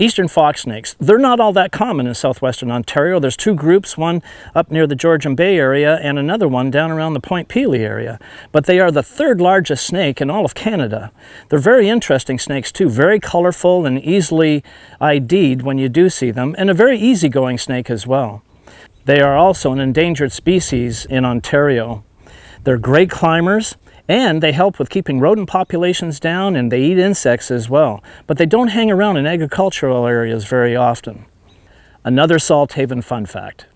Eastern fox snakes, they're not all that common in southwestern Ontario. There's two groups, one up near the Georgian Bay area and another one down around the Point Pelee area. But they are the third largest snake in all of Canada. They're very interesting snakes too, very colorful and easily ID'd when you do see them, and a very easygoing snake as well. They are also an endangered species in Ontario. They're great climbers, and they help with keeping rodent populations down and they eat insects as well. But they don't hang around in agricultural areas very often. Another Salt Haven fun fact.